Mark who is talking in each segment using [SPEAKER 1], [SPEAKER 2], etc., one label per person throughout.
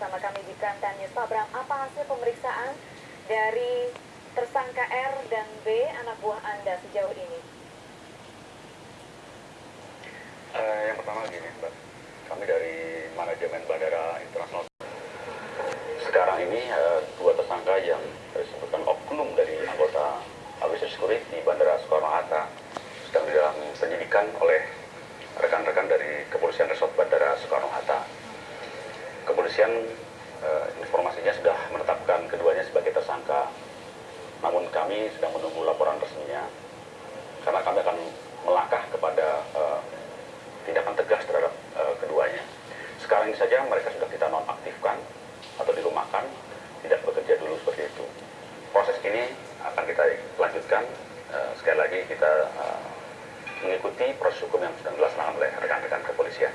[SPEAKER 1] Sama kami di Primetime News. Pak Bram, apa hasil pemeriksaan dari tersangka R dan B, anak buah Anda sejauh ini?
[SPEAKER 2] Uh, yang pertama gini, Mbak. Kami dari manajemen Bandara Internasional. Sekarang ini uh, dua tersangka yang disebutkan oknum dari anggota Aviation Security di Bandara Soekarno-Hatta sedang di dalam penyidikan oleh rekan-rekan dari Kepolisian Resort Bandara Soekarno-Hatta. Kepolisian uh, informasinya sudah menetapkan keduanya sebagai tersangka, namun kami sedang menunggu laporan resminya karena kami akan melangkah kepada uh, tindakan tegas terhadap uh, keduanya. Sekarang ini saja mereka sudah kita nonaktifkan atau dirumahkan, tidak bekerja dulu seperti itu. Proses ini akan kita lanjutkan. Uh, sekali lagi kita uh, mengikuti proses hukum yang sedang dilaksanakan oleh rekan-rekan kepolisian.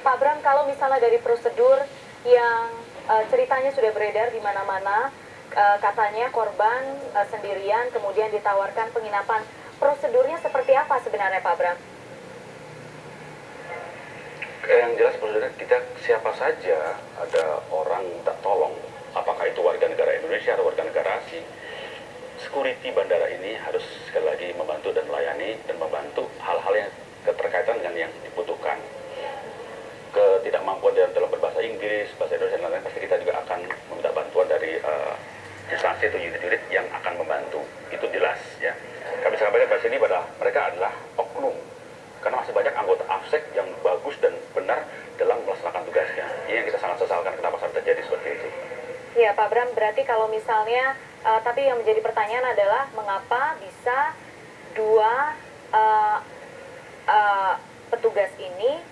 [SPEAKER 1] Pak Bram, kalau misalnya dari prosedur yang uh, ceritanya sudah beredar di mana-mana, uh, katanya korban uh, sendirian kemudian ditawarkan penginapan. Prosedurnya seperti apa sebenarnya Pak Bram?
[SPEAKER 2] yang jelas prosedurnya kita siapa saja ada orang minta tolong apakah itu warga negara Indonesia atau warga negara asing security bandara ini harus sekali lagi membantu dan melayani dan membantu hal-hal yang keterkaitan dengan yang dibutuhkan ketidakmampuan dalam, dalam berbahasa Inggris, bahasa Indonesia dan lain-lain pasti kita juga akan meminta bantuan dari uh, instansi atau unit-unit yang akan membantu itu jelas ya kami sampaikan pada sini pada mereka adalah oknum karena masih banyak anggota AFSEK yang bagus dan benar dalam melaksanakan tugasnya. Ini yang kita sangat sesalkan kenapa sampai terjadi seperti itu.
[SPEAKER 1] Ya Pak Bram, berarti kalau misalnya, uh, tapi yang menjadi pertanyaan adalah mengapa bisa dua uh, uh, petugas ini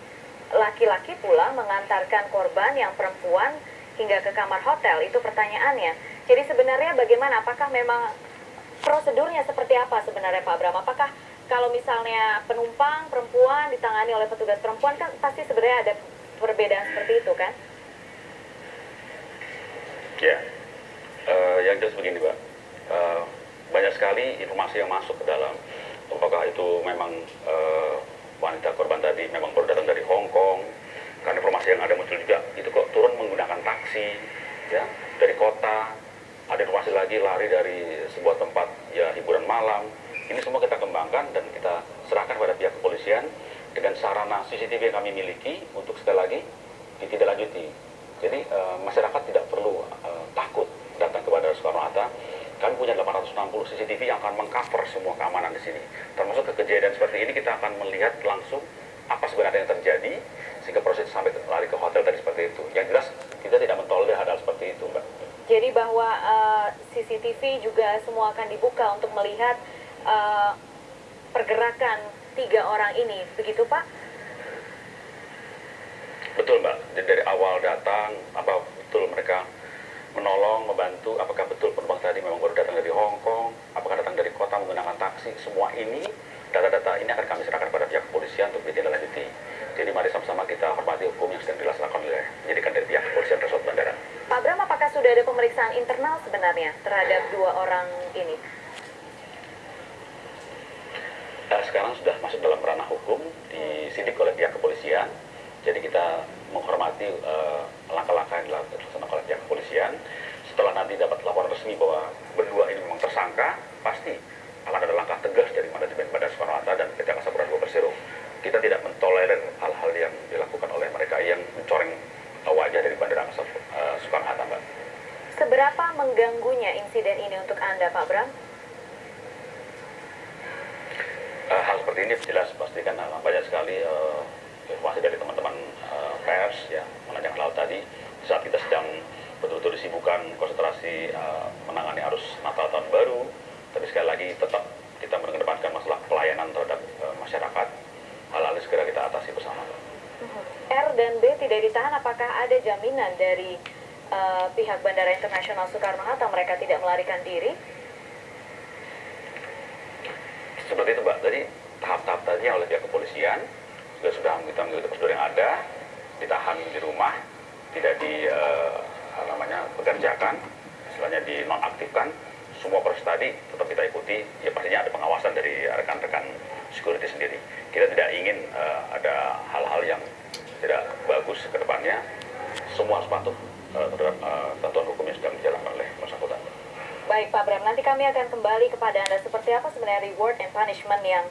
[SPEAKER 1] laki-laki pula mengantarkan korban yang perempuan hingga ke kamar hotel? Itu pertanyaannya. Jadi sebenarnya bagaimana? Apakah memang prosedurnya seperti apa sebenarnya Pak Bram? Apakah kalau misalnya penumpang perempuan ditangani oleh petugas perempuan kan pasti sebenarnya ada perbedaan seperti itu kan?
[SPEAKER 2] Ya, uh, yang jelas begini Mbak, uh, banyak sekali informasi yang masuk ke dalam, apakah itu memang uh, wanita korban tadi memang baru datang dari Hong Kong, karena informasi yang ada muncul juga, itu kok turun menggunakan taksi, ya, dari kota, ada informasi lagi lari dari sebuah tempat ya hiburan malam, ini semua kita kembangkan dan kita serahkan pada pihak kepolisian dengan sarana CCTV yang kami miliki untuk sekali lagi ditindaklanjuti. Jadi uh, masyarakat tidak perlu uh, takut datang ke Bandara Soekarno-Hatta. Kami punya 860 CCTV yang akan mengcover semua keamanan di sini. Termasuk ke kejadian seperti ini kita akan melihat langsung apa sebenarnya yang terjadi sehingga proses sampai lari ke hotel tadi seperti itu. Yang jelas kita tidak mentolerir hal-hal seperti itu, Mbak.
[SPEAKER 1] Jadi bahwa uh, CCTV juga semua akan dibuka untuk melihat uh, pergerakan tiga orang ini, begitu Pak?
[SPEAKER 2] Betul Mbak, Jadi dari awal datang, apa betul mereka menolong, membantu, apakah betul penumpang tadi memang baru datang dari Hong Kong, apakah datang dari kota menggunakan taksi, semua ini, data-data ini akan kami serahkan pada pihak kepolisian untuk ditindaklanjuti. Jadi mari sama-sama kita hormati hukum yang sedang dilaksanakan oleh penyidikan dari pihak kepolisian Resort Bandara.
[SPEAKER 1] Pak Bram, apakah sudah ada pemeriksaan internal sebenarnya terhadap dua orang ini?
[SPEAKER 2] Nah, sekarang sudah masuk dalam ranah hukum, disidik oleh pihak kepolisian, jadi kita menghormati langkah-langkah uh, yang dilakukan oleh kepolisian. Setelah nanti dapat laporan resmi bahwa berdua ini memang tersangka, pasti akan ada langkah tegas dari manajemen Bandara Soekarno-Hatta dan PT Angkasa Pura II Persero. Kita tidak mentolerir hal-hal yang dilakukan oleh mereka yang mencoreng wajah dari Bandara Angkasa uh, Soekarno-Hatta, Mbak.
[SPEAKER 1] Seberapa mengganggunya insiden ini untuk Anda, Pak Bram?
[SPEAKER 2] Uh, hal seperti ini jelas pastikan uh, banyak sekali uh, informasi dari teman-teman uh, pers ya menanjak laut tadi saat kita sedang betul-betul disibukkan konsentrasi uh, menangani arus Natal tahun baru. Tapi sekali lagi tetap kita mengedepankan masalah pelayanan terhadap uh, masyarakat. Hal-hal segera kita atasi bersama.
[SPEAKER 1] R dan B tidak ditahan apakah ada jaminan dari uh, pihak Bandara Internasional Soekarno-Hatta mereka tidak melarikan diri?
[SPEAKER 2] Seperti itu Mbak, jadi tahap-tahap tadi oleh pihak kepolisian juga sudah kita mengikuti prosedur yang ada, ditahan di rumah, tidak di uh, namanya pekerjakan, istilahnya dinonaktifkan. Semua proses tadi tetap kita ikuti, ya pastinya ada pengawasan dari rekan-rekan security sendiri. Kita tidak ingin uh, ada hal-hal yang tidak bagus ke depannya. semua harus patuh uh, terhadap uh, tentuan hukum yang sedang dijalankan oleh bersangkutan.
[SPEAKER 1] Baik Pak Bram, nanti kami akan kembali kepada Anda seperti apa sebenarnya reward and punishment yang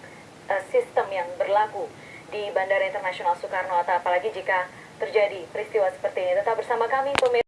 [SPEAKER 1] uh, sistem yang berlaku di Bandara Internasional Soekarno-Hatta apalagi jika terjadi peristiwa seperti ini. Tetap bersama kami pemirsa